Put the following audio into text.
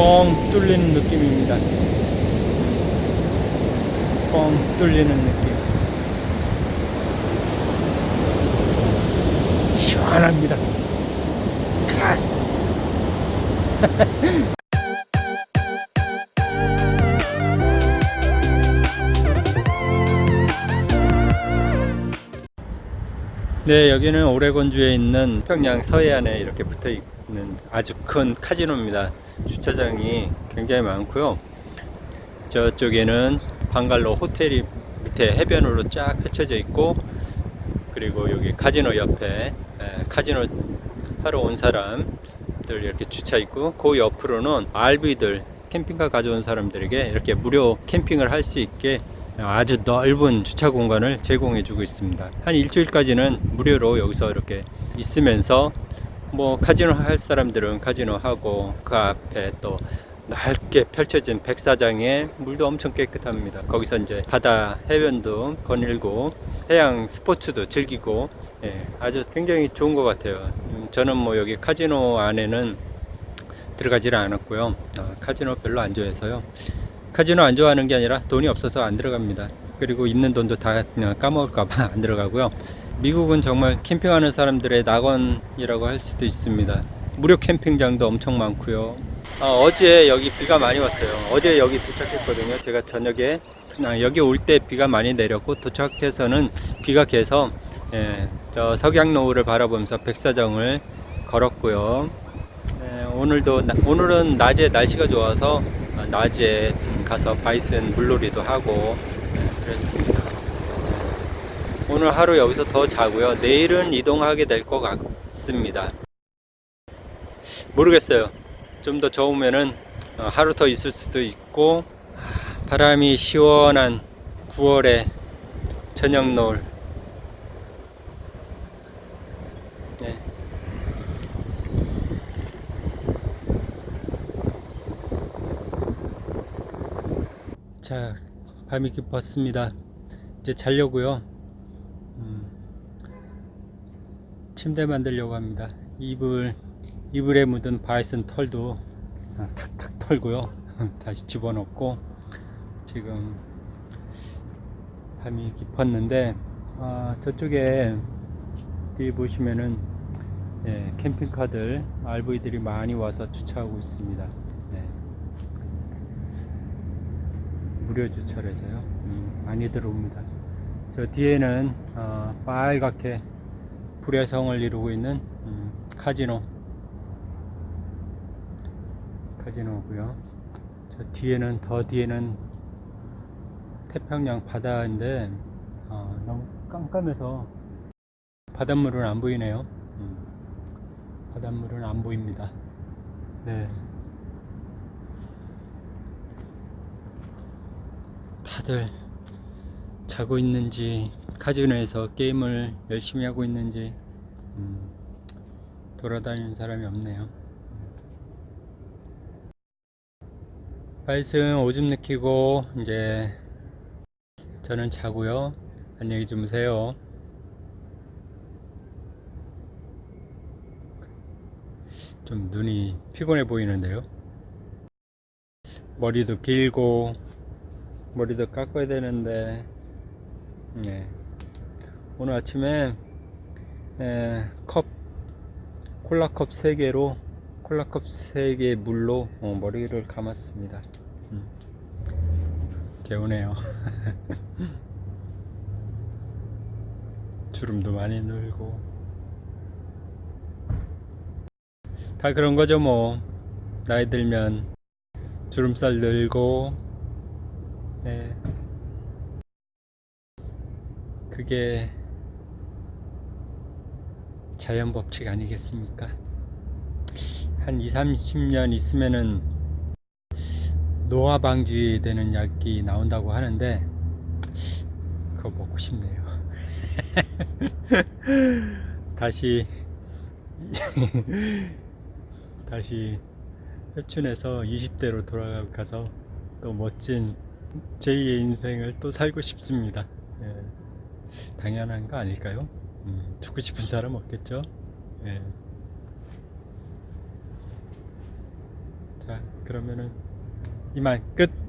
뻥 뚫리는 느낌입니다. 뻥 뚫리는 느낌. 시원합니다. 클라스. 네, 여기는 오레곤주에 있는 평양 서해안에 이렇게 붙어 있 는 아주 큰 카지노입니다. 주차장이 굉장히 많고요. 저쪽에는 방갈로 호텔이 밑에 해변으로 쫙 펼쳐져 있고 그리고 여기 카지노 옆에 에, 카지노 하러 온 사람들 이렇게 주차 있고 그 옆으로는 RV들 캠핑카 가져온 사람들에게 이렇게 무료 캠핑을 할 수 있게 아주 넓은 주차 공간을 제공해 주고 있습니다 한 일주일까지는 무료로 여기서 이렇게 있으면서 뭐 카지노 할 사람들은 카지노 하고 그 앞에 또 넓게 펼쳐진 백사장에 물도 엄청 깨끗합니다. 거기서 이제 바다 해변도 거닐고 해양 스포츠도 즐기고 예, 아주 굉장히 좋은 것 같아요. 음, 저는 뭐 여기 카지노 안에는 들어가지를 않았고요. 아, 카지노 별로 안 좋아해서요. 카지노 안 좋아하는 게 아니라 돈이 없어서 안 들어갑니다 그리고 있는 돈도 다 까먹을까봐 안 들어가고요. 미국은 정말 캠핑하는 사람들의 낙원이라고 할 수도 있습니다. 무료 캠핑장도 엄청 많고요. 어, 제 여기 비가 많이 왔어요. 어제 여기 도착했거든요. 제가 저녁에. 아, 여기 올 때 비가 많이 내렸고 도착해서는 비가 개서 예, 저 석양노을을 바라보면서 백사정을 걸었고요. 예, 오늘도 나- 오늘은 낮에 날씨가 좋아서 아, 낮에 가서 바이슨 물놀이도 하고 예, 그랬습니다 예, 오늘 하루 여기서 더 자고요 내일은 이동하게 될 것 같습니다 모르겠어요. 좀 더 좋으면은 어, 하루 더 있을 수도 있고 아, 바람이 시원한 9월의 저녁 노을. 네. 자, 밤이 깊었습니다. 이제 자려고요. 음, 침대 만들려고 합니다. 이불 이불에 묻은 바이슨 털도 아, 탁탁 털고요. 다시 집어넣고 지금 밤이 깊었는데 아, 저쪽에 뒤에 보시면은 예, 캠핑카들 RV들이 많이 와서 주차하고 있습니다. 네. 무료 주차를 해서요. 음, 많이 들어옵니다. 저 뒤에는 어, 빨갛게 불의 성을 이루고 있는 음, 카지노 카지노고요. 저 뒤에는 더 뒤에는 태평양 바다인데 어, 너무 깜깜해서 바닷물은 안 보이네요. 음, 바닷물은 안 보입니다. 네. 다들 자고 있는지 카지노에서 게임을 열심히 하고 있는지 음, 돌아다니는 사람이 없네요. 바이슨 오줌 느끼고 이제 저는 자고요. 안녕히 주무세요. 좀 눈이 피곤해 보이는데요. 머리도 길고 머리도 깎아야 되는데. 네. 오늘 아침에 에, 컵 콜라컵 3개로 콜라컵 3개 물로 어, 머리를 감았습니다. 음. 개운해요. 주름도 많이 늘고. 다 그런 거죠 뭐. 나이 들면 주름살 늘고 네. 그게 자연 법칙 아니겠습니까? 한 2, 30년 있으면은 노화 방지되는 약이 나온다고 하는데 그거 먹고 싶네요. 다시 다시 회춘해서 20대로 돌아가서 또 멋진 제2의 인생을 또 살고 싶습니다. 예. 당연한 거 아닐까요? 음, 죽고 싶은 사람 없겠죠? 예. 자, 그러면은 이만 끝.